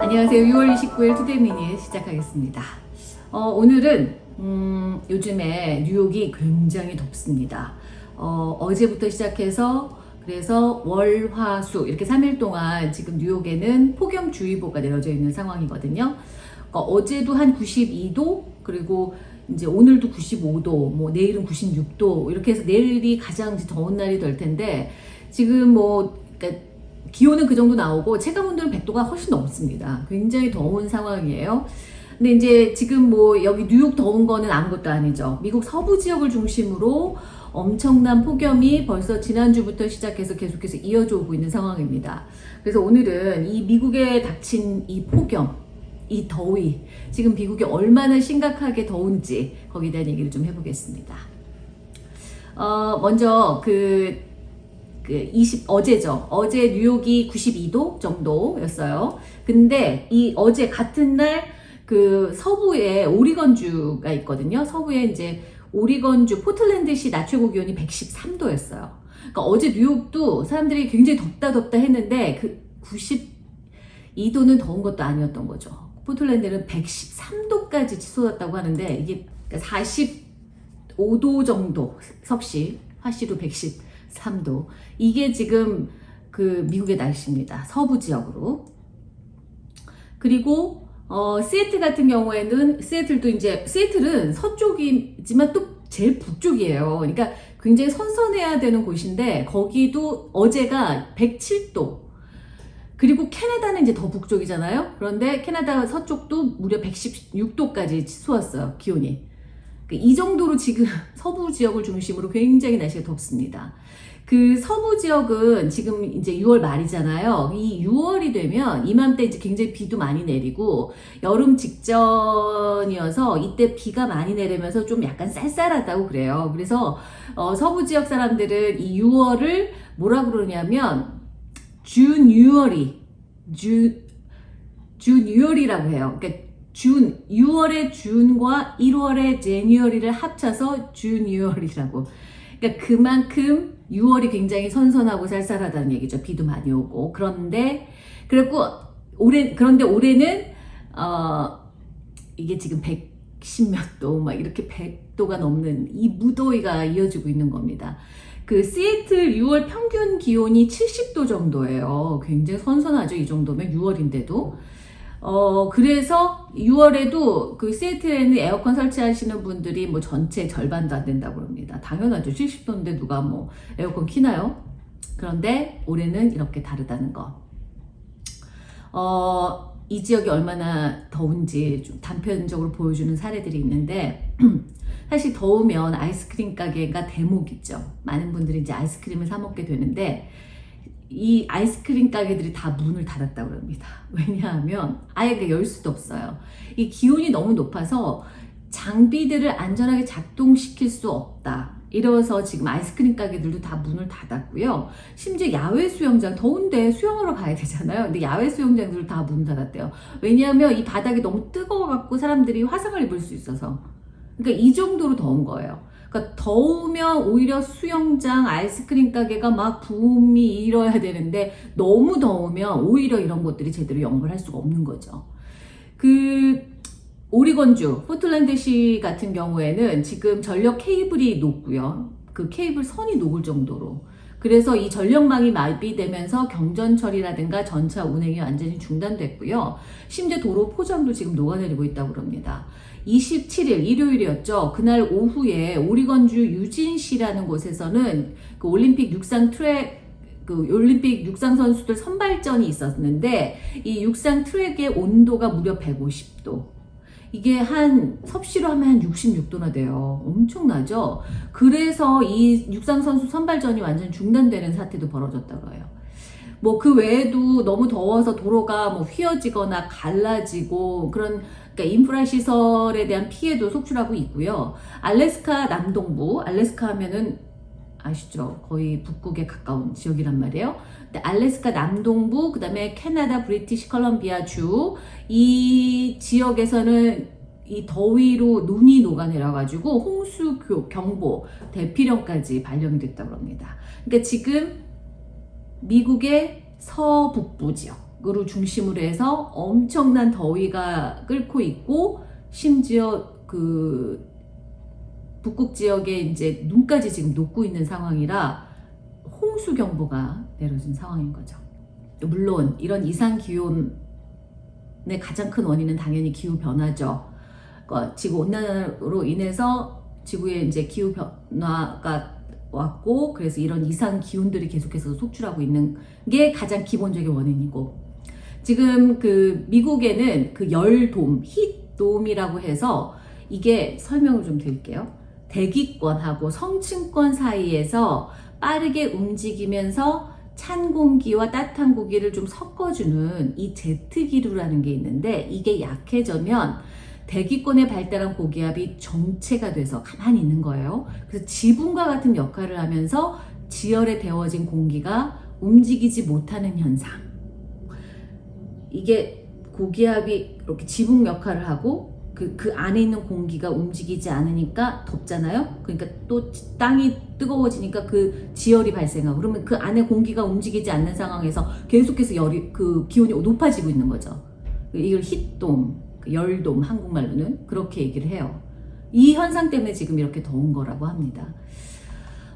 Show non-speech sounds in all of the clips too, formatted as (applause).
안녕하세요. 6월 29일 Today 미니 시작하겠습니다. 어, 오늘은 음, 요즘에 뉴욕이 굉장히 덥습니다. 어, 어제부터 시작해서 그래서 월, 화, 수 이렇게 3일 동안 지금 뉴욕에는 폭염주의보가 내려져 있는 상황이거든요. 어, 제도 한 92도 그리고 이제 오늘도 95도, 뭐 내일은 96도 이렇게 해서 내일이 가장 더운 날이 될 텐데 지금 뭐 그러니까 기온은 그 정도 나오고 체감 온도는 100도가 훨씬 넘습니다. 굉장히 더운 상황이에요. 근데 이제 지금 뭐 여기 뉴욕 더운 거는 아무것도 아니죠. 미국 서부 지역을 중심으로 엄청난 폭염이 벌써 지난주부터 시작해서 계속해서 이어져 오고 있는 상황입니다. 그래서 오늘은 이 미국에 닥친 이 폭염, 이 더위, 지금 미국이 얼마나 심각하게 더운지 거기에 대한 얘기를 좀 해보겠습니다. 어, 먼저 그, 그 20, 어제죠. 어제 뉴욕이 92도 정도였어요. 근데 이 어제 같은 날 그 서부에 오리건주가 있거든요. 서부에 이제 오리건주 포틀랜드시 낮 최고 기온이 113도였어요. 그러니까 어제 뉴욕도 사람들이 굉장히 덥다 덥다 했는데 그 92도는 더운 것도 아니었던 거죠. 포틀랜드는 113도까지 치솟았다고 하는데 이게 45도 정도 섭씨 화씨로 113도 이게 지금 그 미국의 날씨입니다. 서부 지역으로 그리고 어, 시애틀 같은 경우에는 시애틀도 이제 시애틀은 서쪽이지만 또 제일 북쪽이에요. 그러니까 굉장히 선선해야 되는 곳인데 거기도 어제가 107도 그리고 캐나다는 이제 더 북쪽이잖아요. 그런데 캐나다 서쪽도 무려 116도까지 치솟았어요. 기온이. 이 정도로 지금 (laughs) 서부 지역을 중심으로 굉장히 날씨가 덥습니다. 그 서부 지역은 지금 이제 6월 말이잖아요. 이 6월이 되면 이맘때 이제 굉장히 비도 많이 내리고 여름 직전이어서 이때 비가 많이 내리면서 좀 약간 쌀쌀하다고 그래요. 그래서 어, 서부 지역 사람들은 이 6월을 뭐라 그러냐면 준 6월이 주, 준 6월이라고 해요. 그러니까 준 6월의 준과 1월의 제니얼리를 합쳐서 준 6월이라고. 그러니까 그만큼 6월이 굉장히 선선하고 쌀쌀하다는 얘기죠. 비도 많이 오고. 그런데 그리고 올해 그런데 올해는 어 이게 지금 110몇 도 막 이렇게 100도가 넘는 이 무더위가 이어지고 있는 겁니다. 그 시애틀 6월 평균 기온이 70도 정도예요. 굉장히 선선하죠. 이 정도면 6월인데도. 어, 그래서 6월에도 그 시애틀에는 에어컨 설치하시는 분들이 뭐 전체 절반도 안 된다고 합니다. 당연하죠. 70도인데 누가 뭐 에어컨 키나요? 그런데 올해는 이렇게 다르다는 거. 어, 이 지역이 얼마나 더운지 좀 단편적으로 보여주는 사례들이 있는데, (clears throat) 사실 더우면 아이스크림 가게가 대목이죠. 많은 분들이 이제 아이스크림을 사 먹게 되는데, 이 아이스크림 가게들이 다 문을 닫았다고 합니다. (laughs) 왜냐하면 아예 열 수도 없어요. 이 기온이 너무 높아서 장비들을 안전하게 작동시킬 수 없다. 이래서 지금 아이스크림 가게들도 다 문을 닫았고요. 심지어 야외 수영장, 더운데 수영하러 가야 되잖아요. 근데 야외 수영장들도 다 문 닫았대요. 왜냐하면 이 바닥이 너무 뜨거워갖고 사람들이 화상을 입을 수 있어서. 그러니까 이 정도로 더운 거예요. 그러니까 더우면 오히려 수영장, 아이스크림 가게가 막 붐이 일어야 되는데 너무 더우면 오히려 이런 것들이 제대로 영업을 할 수가 없는 거죠. 그 오리건주, 포틀랜드시 같은 경우에는 지금 전력 케이블이 녹고요. 그 케이블 선이 녹을 정도로 그래서 이 전력망이 마비되면서 경전 처리라든가 전차 운행이 완전히 중단됐고요. 심지어 도로 포장도 지금 녹아내리고 있다고 합니다. 27일 일요일이었죠. 그날 오후에 오리건주 유진시라는 곳에서는 그 올림픽 육상 트랙 그 올림픽 육상 선수들 선발전이 있었는데 이 육상 트랙의 온도가 무려 150도. 이게 한 섭씨로 하면 한 66도나 돼요. 엄청나죠? 그래서 이 육상 선수 선발전이 완전 중단되는 사태도 벌어졌다고 해요. 뭐 그 외에도 너무 더워서 도로가 뭐 휘어지거나 갈라지고 그런 그러니까 인프라 시설에 대한 피해도 속출하고 있고요. 알래스카 남동부, 알래스카 하면은 아시죠? 거의 북극에 가까운 지역이란 말이에요. 근데 알래스카 남동부, 그 다음에 캐나다 브리티시 컬럼비아 주, 이 지역에서는 이 더위로 눈이 녹아내려가지고 홍수 경보, 대피령까지 발령이 됐다고 합니다. 그러니까 지금 미국의 서북부 지역으로 중심으로 해서 엄청난 더위가 끓고 있고 심지어 그 북극 지역에 이제 눈까지 지금 녹고 있는 상황이라 홍수 경보가 내려진 상황인 거죠. 물론 이런 이상 기온의 가장 큰 원인은 당연히 기후 변화죠. 어, 지구 온난화로 인해서 지구에 이제 기후 변화가 왔고 그래서 이런 이상 기온들이 계속해서 속출하고 있는 게 가장 기본적인 원인이고 지금 그 미국에는 그 열돔, 히돔이라고 해서 이게 설명을 좀 드릴게요. 대기권하고 성층권 사이에서 빠르게 움직이면서 찬 공기와 따뜻한 공기를 좀 섞어주는 이 제트기류라는 게 있는데 이게 약해져면 대기권에 발달한 고기압이 정체가 돼서 가만히 있는 거예요. 그래서 지붕과 같은 역할을 하면서 지열에 데워진 공기가 움직이지 못하는 현상. 이게 고기압이 이렇게 지붕 역할을 하고 그, 그 안에 있는 공기가 움직이지 않으니까 덥잖아요. 그러니까 또 땅이 뜨거워지니까 그 지열이 발생하고 그러면 그 안에 공기가 움직이지 않는 상황에서 계속해서 열이 그 기온이 높아지고 있는 거죠. 이걸 히돔, 그 열돔 한국말로는 그렇게 얘기를 해요. 이 현상 때문에 지금 이렇게 더운 거라고 합니다.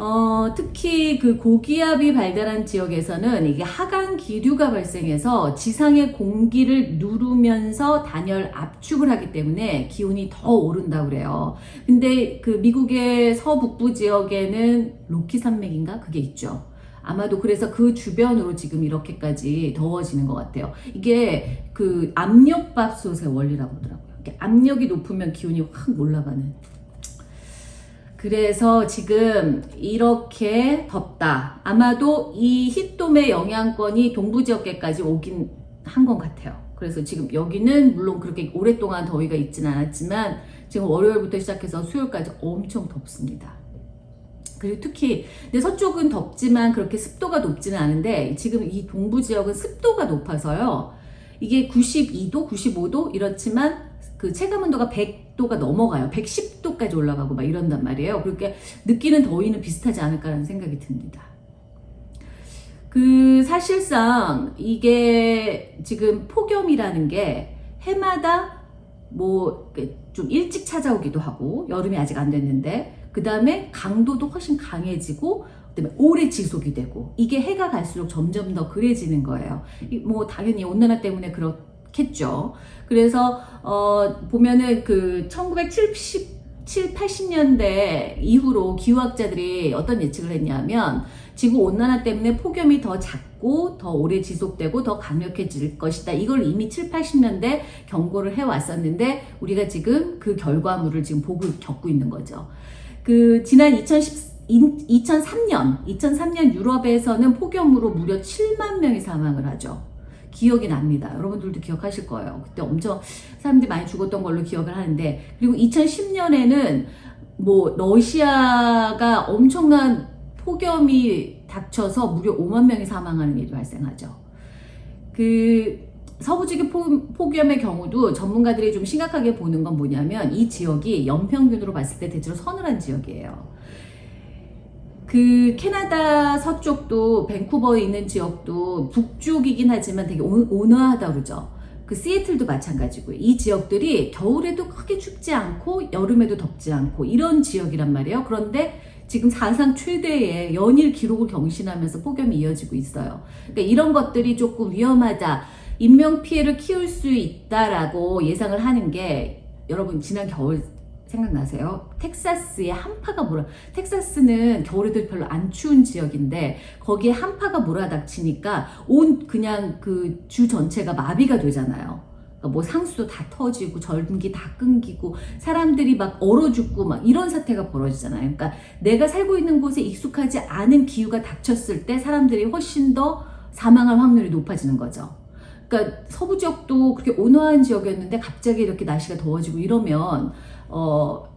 어, 특히 그 고기압이 발달한 지역에서는 이게 하강 기류가 발생해서 지상의 공기를 누르면서 단열 압축을 하기 때문에 기온이 더 오른다고 그래요. 근데 그 미국의 서북부 지역에는 로키 산맥인가? 그게 있죠. 아마도 그래서 그 주변으로 지금 이렇게까지 더워지는 것 같아요. 이게 그 압력밥솥의 원리라고 하더라고요. 압력이 높으면 기온이 확 올라가는. 그래서 지금 이렇게 덥다. 아마도 이 히돔의 영향권이 동부 지역계까지 오긴 한 것 같아요. 그래서 지금 여기는 물론 그렇게 오랫동안 더위가 있진 않았지만 지금 월요일부터 시작해서 수요일까지 엄청 덥습니다. 그리고 특히 근데 서쪽은 덥지만 그렇게 습도가 높지는 않은데 지금 이 동부 지역은 습도가 높아서요. 이게 92도, 95도 이렇지만 그 체감 온도가 100도가 넘어가요. 110도까지 올라가고 막 이런단 말이에요. 그렇게 느끼는 더위는 비슷하지 않을까라는 생각이 듭니다. 그 사실상 이게 지금 폭염이라는 게 해마다 뭐 좀 일찍 찾아오기도 하고 여름이 아직 안 됐는데 그 다음에 강도도 훨씬 강해지고 오래 지속이 되고 이게 해가 갈수록 점점 더 그래지는 거예요. 뭐 당연히 온난화 때문에 그렇 겠죠. 그래서 어 보면은 그 1970, 7, 80년대 이후로 기후학자들이 어떤 예측을 했냐면 지구 온난화 때문에 폭염이 더 작고 더 오래 지속되고 더 강력해질 것이다. 이걸 이미 7, 80년대 경고를 해왔었는데 우리가 지금 그 결과물을 지금 보고 겪고 있는 거죠. 그 지난 2010 2003년, 2003년 유럽에서는 폭염으로 무려 7만 명이 사망을 하죠. 기억이 납니다. 여러분들도 기억하실 거예요. 그때 엄청 사람들이 많이 죽었던 걸로 기억을 하는데 그리고 2010년에는 뭐 러시아가 엄청난 폭염이 닥쳐서 무려 5만 명이 사망하는 일이 발생하죠. 그 서부지구 폭염의 경우도 전문가들이 좀 심각하게 보는 건 뭐냐면 이 지역이 연평균으로 봤을 때 대체로 서늘한 지역이에요. 그 캐나다 서쪽도 밴쿠버에 있는 지역도 북쪽이긴 하지만 되게 온화하다 그러죠. 그 시애틀도 마찬가지고요. 이 지역들이 겨울에도 크게 춥지 않고 여름에도 덥지 않고 이런 지역이란 말이에요. 그런데 지금 사상 최대의 연일 기록을 경신하면서 폭염이 이어지고 있어요. 그러니까 이런 것들이 조금 위험하다. 인명 피해를 키울 수 있다라고 예상을 하는 게 여러분 지난 겨울 생각나세요? 텍사스의 한파가 몰아 텍사스는 겨울에도 별로 안 추운 지역인데 거기에 한파가 몰아닥치니까 온 그냥 그 주 전체가 마비가 되잖아요. 그러니까 뭐 상수도 다 터지고 전기 다 끊기고 사람들이 막 얼어 죽고 막 이런 사태가 벌어지잖아요. 그러니까 내가 살고 있는 곳에 익숙하지 않은 기후가 닥쳤을 때 사람들이 훨씬 더 사망할 확률이 높아지는 거죠. 그러니까 서부 지역도 그렇게 온화한 지역이었는데 갑자기 이렇게 날씨가 더워지고 이러면 어,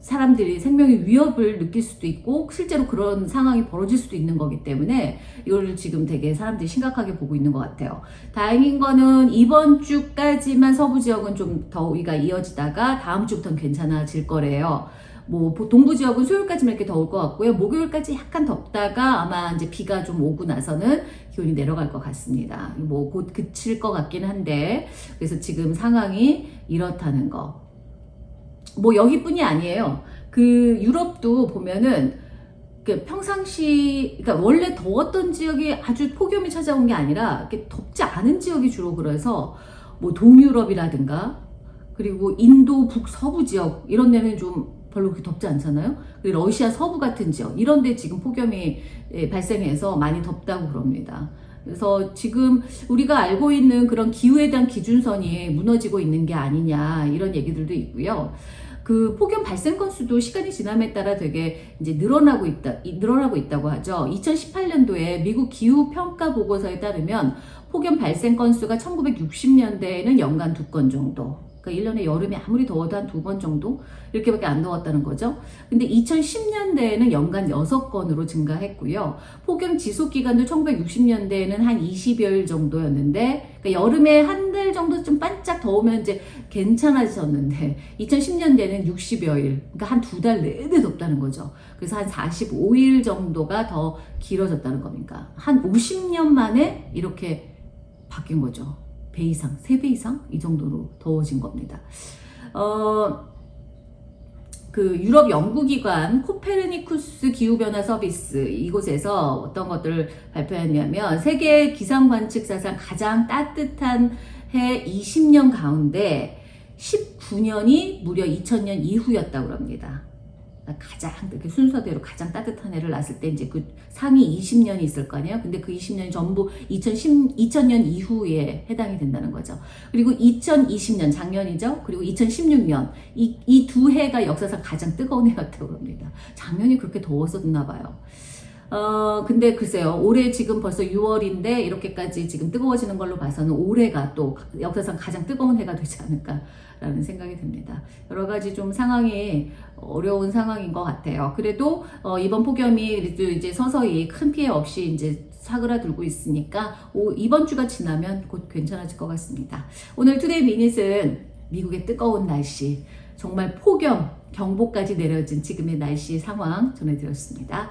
사람들이 생명의 위협을 느낄 수도 있고 실제로 그런 상황이 벌어질 수도 있는 거기 때문에 이걸 지금 되게 사람들이 심각하게 보고 있는 것 같아요. 다행인 거는 이번 주까지만 서부 지역은 좀 더위가 이어지다가 다음 주부터는 괜찮아질 거래요. 뭐 동부 지역은 수요일까지만 이렇게 더울 것 같고요. 목요일까지 약간 덥다가 아마 이제 비가 좀 오고 나서는 기온이 내려갈 것 같습니다. 뭐 곧 그칠 것 같긴 한데 그래서 지금 상황이 이렇다는 거. 뭐 여기뿐이 아니에요. 그 유럽도 보면은 그 평상시 그러니까 원래 더웠던 지역이 아주 폭염이 찾아온 게 아니라 덥지 않은 지역이 주로 그래서 뭐 동유럽이라든가 그리고 인도 북서부 지역 이런 데는 좀 별로 그렇게 덥지 않잖아요. 그리고 러시아 서부 같은 지역 이런 데 지금 폭염이 예, 발생해서 많이 덥다고 그럽니다. 그래서 지금 우리가 알고 있는 그런 기후에 대한 기준선이 무너지고 있는 게 아니냐 이런 얘기들도 있고요. 그 폭염 발생 건수도 시간이 지남에 따라 되게 이제 늘어나고 있다, 이- 늘어나고 있다고 하죠. 2018년도에 미국 기후 평가 보고서에 따르면 폭염 발생 건수가 1960년대에는 연간 두 건 정도. 그러니까 1년에 여름에 아무리 더워도 한 두 번 정도 이렇게밖에 안 더웠다는 거죠. 근데 2010년대에는 연간 6건으로 증가했고요. 폭염 지속 기간도 1960년대에는 한 20여일 정도였는데 그러니까 여름에 한 달 정도 좀 반짝 더우면 이제 괜찮아졌는데 2010년대는 60여일 그러니까 한 두 달 내내 덥다는 거죠. 그래서 한 45일 정도가 더 길어졌다는 겁니까? 한 50년 만에 이렇게 바뀐 거죠. 배 이상, 세배 이상 이 정도로 더워진 겁니다. 어, 그 유럽 연구기관 코페르니쿠스 기후변화 서비스 이곳에서 어떤 것들을 발표했냐면 세계 기상 관측 사상 가장 따뜻한 해 20년 가운데 19년이 무려 2000년 이후였다고 합니다. 가장 이렇게 순서대로 가장 따뜻한 해를 났을 때 이제 그 상위 20년이 있을 거 아니에요. 근데 그 20년이 전부 2010, 2000년 이후에 해당이 된다는 거죠. 그리고 2020년 작년이죠. 그리고 2016년 이이두 해가 역사상 가장 뜨거운 해였다고 합니다. 작년이 그렇게 더웠었나 봐요. 어, 근데 글쎄요, 올해 지금 벌써 6월인데, 이렇게까지 지금 뜨거워지는 걸로 봐서는 올해가 또 역사상 가장 뜨거운 해가 되지 않을까 라는 생각이 듭니다. 여러 가지 좀 상황이 어려운 상황인 것 같아요. 그래도, 어, 이번 폭염이 이제 서서히 큰 피해 없이 이제 사그라들고 있으니까, 오, 이번 주가 지나면 곧 괜찮아질 것 같습니다. 오늘 투데이 미닛은 미국의 뜨거운 날씨, 정말 폭염, 경보까지 내려진 지금의 날씨 상황 전해드렸습니다.